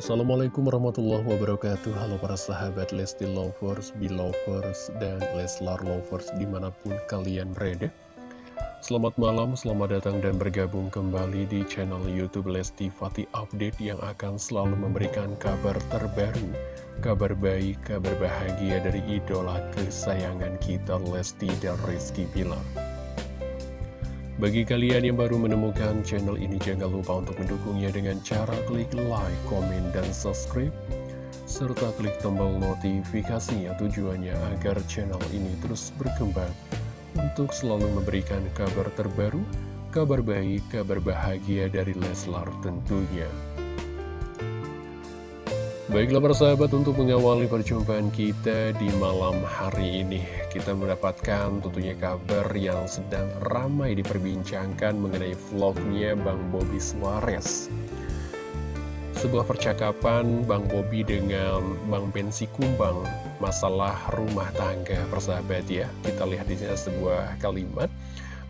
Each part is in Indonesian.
Assalamualaikum warahmatullahi wabarakatuh. Halo para sahabat Lesti Lovers, Belovers, dan Leslar Lovers di mana pun kalian berada. Selamat malam, selamat datang dan bergabung kembali di channel Youtube Lesti Fatih Update Yang akan selalu memberikan kabar terbaru Kabar baik, kabar bahagia dari idola kesayangan kita Lesti dan Rizky Bilar bagi kalian yang baru menemukan channel ini, jangan lupa untuk mendukungnya dengan cara klik like, komen, dan subscribe. Serta klik tombol notifikasinya tujuannya agar channel ini terus berkembang untuk selalu memberikan kabar terbaru, kabar baik, kabar bahagia dari Leslar tentunya. Baiklah para sahabat untuk mengawali perjumpaan kita di malam hari ini Kita mendapatkan tentunya kabar yang sedang ramai diperbincangkan mengenai vlognya Bang Bobby Suarez. Sebuah percakapan Bang Bobby dengan Bang Bensi Kumbang Masalah rumah tangga persahabat ya. Kita lihat di sini sebuah kalimat.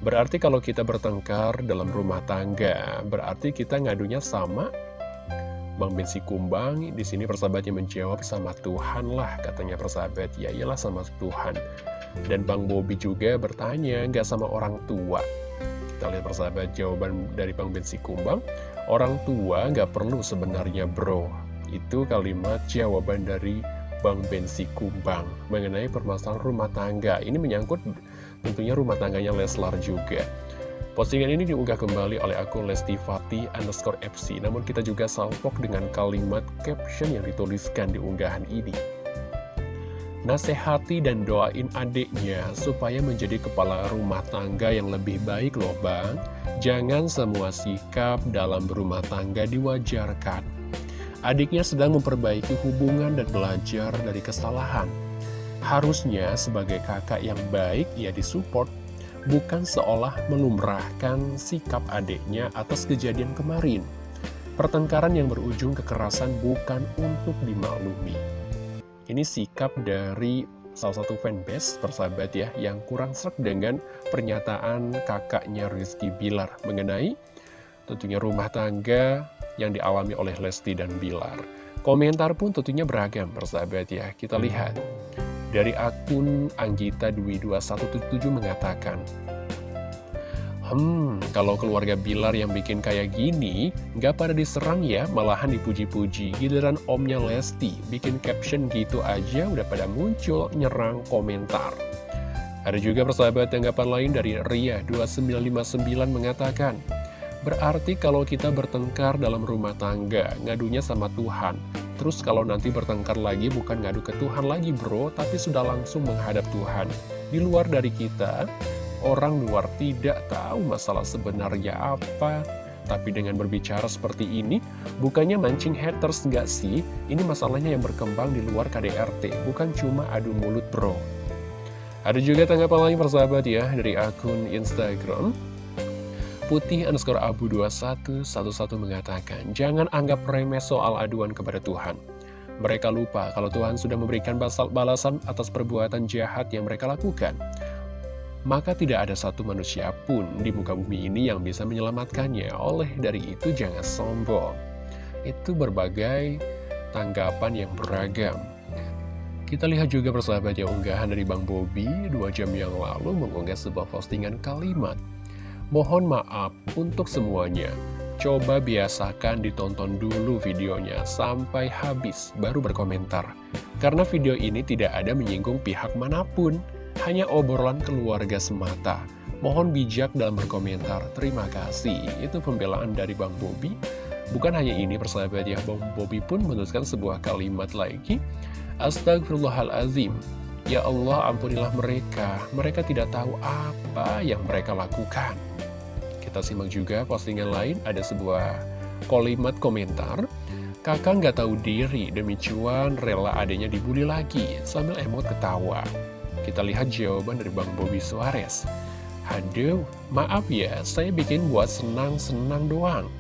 Berarti kalau kita bertengkar dalam rumah tangga Berarti kita ngadunya sama Bang Bensi Kumbang di sini persahabatnya menjawab sama Tuhan lah katanya persahabat. Ya iyalah sama Tuhan. Dan Bang Bobi juga bertanya nggak sama orang tua? Kita lihat persahabat jawaban dari Bang Bensi Kumbang orang tua nggak perlu sebenarnya bro. Itu kalimat jawaban dari Bang Bensi Kumbang mengenai permasalahan rumah tangga. Ini menyangkut tentunya rumah tangganya Leslar juga Postingan ini diunggah kembali oleh akun Lesti Fatih underscore FC, namun kita juga salpok dengan kalimat caption yang dituliskan di unggahan ini. Nasehati dan doain adiknya supaya menjadi kepala rumah tangga yang lebih baik loh bang. Jangan semua sikap dalam berumah tangga diwajarkan. Adiknya sedang memperbaiki hubungan dan belajar dari kesalahan. Harusnya sebagai kakak yang baik, ia disupport bukan seolah melumrahkan sikap adiknya atas kejadian kemarin. Pertengkaran yang berujung kekerasan bukan untuk dimaklumi. Ini sikap dari salah satu fanbase persahabat ya yang kurang serak dengan pernyataan kakaknya Rizky Bilar mengenai tentunya rumah tangga yang dialami oleh Lesti dan Bilar. Komentar pun tentunya beragam persahabat ya. Kita lihat. Dari akun Anggita Dwi 2177 mengatakan, Hmm, kalau keluarga Bilar yang bikin kayak gini, nggak pada diserang ya, malahan dipuji-puji. Giliran omnya Lesti, bikin caption gitu aja udah pada muncul nyerang komentar. Ada juga persahabat tanggapan lain dari Ria 2959 mengatakan, Berarti kalau kita bertengkar dalam rumah tangga, ngadunya sama Tuhan. Terus kalau nanti bertengkar lagi bukan ngadu ke Tuhan lagi bro, tapi sudah langsung menghadap Tuhan. Di luar dari kita, orang luar tidak tahu masalah sebenarnya apa. Tapi dengan berbicara seperti ini, bukannya mancing haters nggak sih? Ini masalahnya yang berkembang di luar KDRT, bukan cuma adu mulut bro. Ada juga tanggapan lain persahabat ya, dari akun Instagram putih underscore abu 2111 mengatakan, jangan anggap remeh soal aduan kepada Tuhan. Mereka lupa kalau Tuhan sudah memberikan balasan atas perbuatan jahat yang mereka lakukan. Maka tidak ada satu manusia pun di muka bumi ini yang bisa menyelamatkannya. Oleh dari itu jangan sombong. Itu berbagai tanggapan yang beragam. Kita lihat juga persahabat ya unggahan dari Bang Bobi dua jam yang lalu mengunggah sebuah postingan kalimat Mohon maaf untuk semuanya. Coba biasakan ditonton dulu videonya sampai habis baru berkomentar. Karena video ini tidak ada menyinggung pihak mana pun, hanya obrolan keluarga semata. Mohon bijak dalam berkomentar. Terima kasih. Itu pembelaan dari Bang Bobi. Bukan hanya ini persahabat ya, Bang Bobi pun menuliskan sebuah kalimat lagi. Astagfirullahalazim. Ya Allah ampunilah mereka, mereka tidak tahu apa yang mereka lakukan. Kita simak juga postingan lain, ada sebuah kalimat komentar. Kakak nggak tahu diri, demi cuan rela adanya dibully lagi, sambil emot ketawa. Kita lihat jawaban dari Bang Bobby Suarez. Aduh, maaf ya, saya bikin buat senang-senang doang.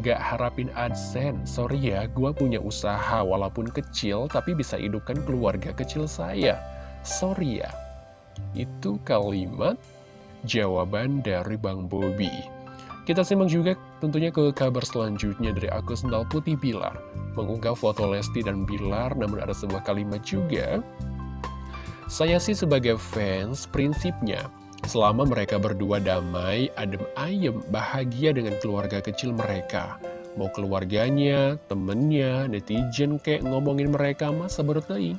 Gak harapin AdSense, sorry ya, gua punya usaha walaupun kecil, tapi bisa hidupkan keluarga kecil saya. Sorry ya. Itu kalimat jawaban dari Bang Bobi. Kita simak juga tentunya ke kabar selanjutnya dari akun Sendal Putih Bilar. Mengunggah foto Lesti dan Bilar, namun ada sebuah kalimat juga. Saya sih sebagai fans, prinsipnya, selama mereka berdua damai, adem ayem, bahagia dengan keluarga kecil mereka. Mau keluarganya, temennya, netizen kayak ngomongin mereka masa berteing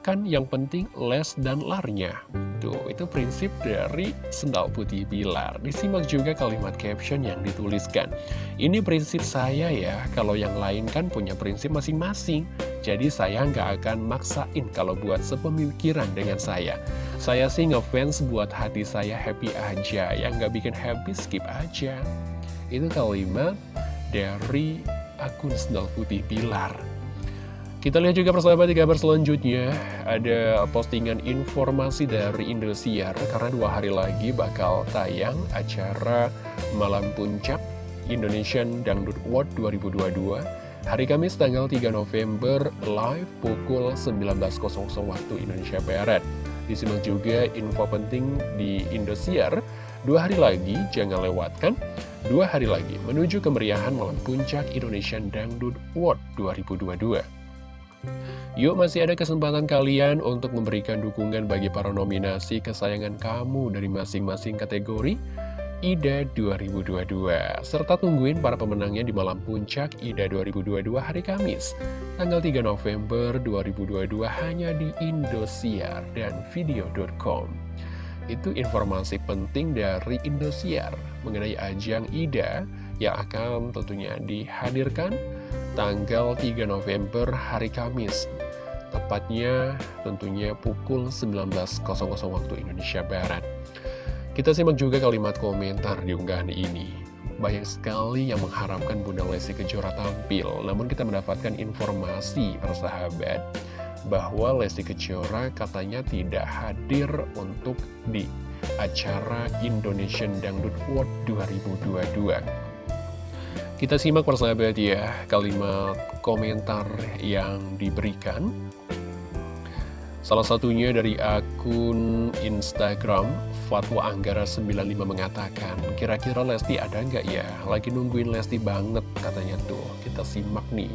kan yang penting les dan larnya. Tuh, itu prinsip dari sendal putih Bilar. Disimak juga kalimat caption yang dituliskan. Ini prinsip saya ya, kalau yang lain kan punya prinsip masing-masing. Jadi saya nggak akan maksain kalau buat sepemikiran dengan saya. Saya sih ngefans buat hati saya happy aja, yang nggak bikin happy skip aja. Itu kalimat dari akun sendal putih Bilar. Kita lihat juga persahabat di kabar selanjutnya. Ada postingan informasi dari Indosiar Karena dua hari lagi bakal tayang acara Malam Puncak Indonesian Dangdut Award 2022 Hari Kamis tanggal 3 November live pukul 19.00 waktu Indonesia Barat. Disimak juga info penting di Indosiar Dua hari lagi, jangan lewatkan Dua hari lagi menuju kemeriahan Malam Puncak Indonesian Dangdut Award 2022 Yuk masih ada kesempatan kalian untuk memberikan dukungan bagi para nominasi kesayangan kamu dari masing-masing kategori IDA 2022 serta tungguin para pemenangnya di malam puncak IDA 2022 hari Kamis tanggal 3 November 2022 hanya di Indosiar dan video.com itu informasi penting dari Indosiar mengenai ajang IDA yang akan tentunya dihadirkan tanggal 3 November hari Kamis. Tepatnya tentunya pukul 19.00 waktu Indonesia Barat. Kita simak juga kalimat komentar di unggahan ini. Banyak sekali yang mengharapkan Bunda Lesti Kejora tampil Namun kita mendapatkan informasi persahabat Bahwa Lesti Kejora katanya tidak hadir untuk di acara Indonesian Dangdut World 2022 kita simak persahabat ya kalimat komentar yang diberikan. Salah satunya dari akun Instagram Fatwa Anggara 95 mengatakan Kira-kira Lesti ada nggak ya? Lagi nungguin Lesti banget katanya tuh. Kita simak nih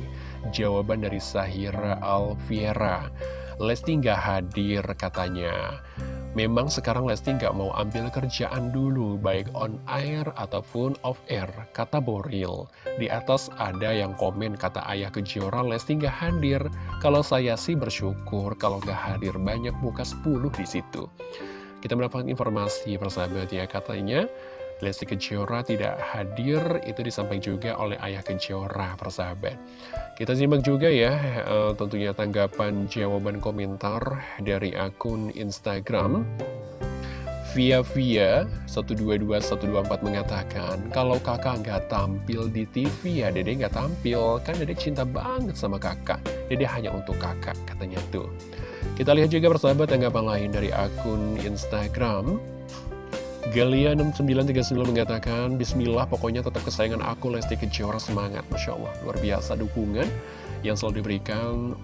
jawaban dari Sahira Alfiera. Lesti nggak hadir katanya Memang sekarang Lesti nggak mau ambil kerjaan dulu, baik on air ataupun off air, kata Boril. Di atas ada yang komen kata ayah kejora Lesti nggak hadir. Kalau saya sih bersyukur, kalau nggak hadir banyak muka 10 di situ. Kita mendapatkan informasi persahabat ya, katanya Lesti Kejora tidak hadir, itu disampaikan juga oleh ayah Kejora, persahabat. Kita simak juga ya, uh, tentunya tanggapan jawaban komentar dari akun Instagram. Via Via 122124 mengatakan, kalau kakak nggak tampil di TV ya dede nggak tampil, kan dede cinta banget sama kakak. Dede hanya untuk kakak, katanya tuh. Kita lihat juga persahabat tanggapan lain dari akun Instagram. Galia6939 mengatakan, Bismillah pokoknya tetap kesayangan aku Lesti Kejora semangat. Masya Allah, luar biasa dukungan yang selalu diberikan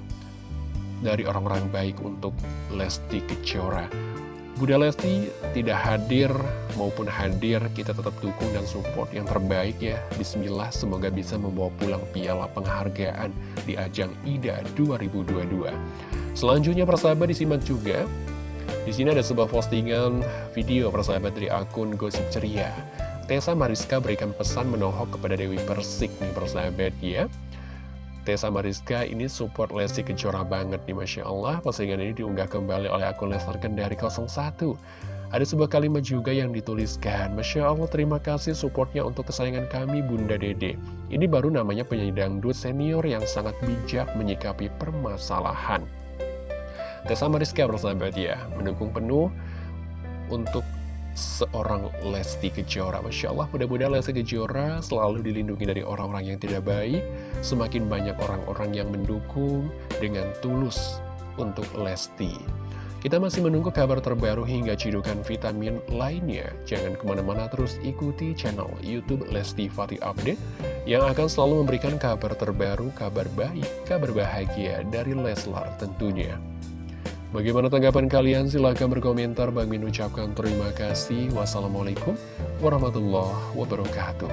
dari orang-orang baik untuk Lesti Kejora. Bunda Lesti tidak hadir maupun hadir, kita tetap dukung dan support yang terbaik ya. Bismillah, semoga bisa membawa pulang piala penghargaan di ajang IDA 2022. Selanjutnya persahabat disimak juga di sini ada sebuah postingan video persahabat dari akun Gosip Ceria. Tessa Mariska berikan pesan menohok kepada Dewi Persik nih persahabat ya. Tessa Mariska ini support Lesti Kejora banget nih Masya Allah. Postingan ini diunggah kembali oleh akun Lesti Kendari 01. Ada sebuah kalimat juga yang dituliskan Masya Allah terima kasih supportnya untuk kesayangan kami Bunda Dede Ini baru namanya penyanyi dangdut senior yang sangat bijak menyikapi permasalahan Tessa Mariska bersahabat ya, mendukung penuh untuk seorang Lesti Kejora. Masya Allah, mudah-mudahan Lesti Kejora selalu dilindungi dari orang-orang yang tidak baik. Semakin banyak orang-orang yang mendukung dengan tulus untuk Lesti. Kita masih menunggu kabar terbaru hingga cidukan vitamin lainnya. Jangan ke mana-mana terus ikuti channel Youtube Lesti Fatih Update yang akan selalu memberikan kabar terbaru, kabar baik, kabar bahagia dari Leslar tentunya. Bagaimana tanggapan kalian? Silahkan berkomentar. Bang Min ucapkan terima kasih. Wassalamualaikum warahmatullahi wabarakatuh.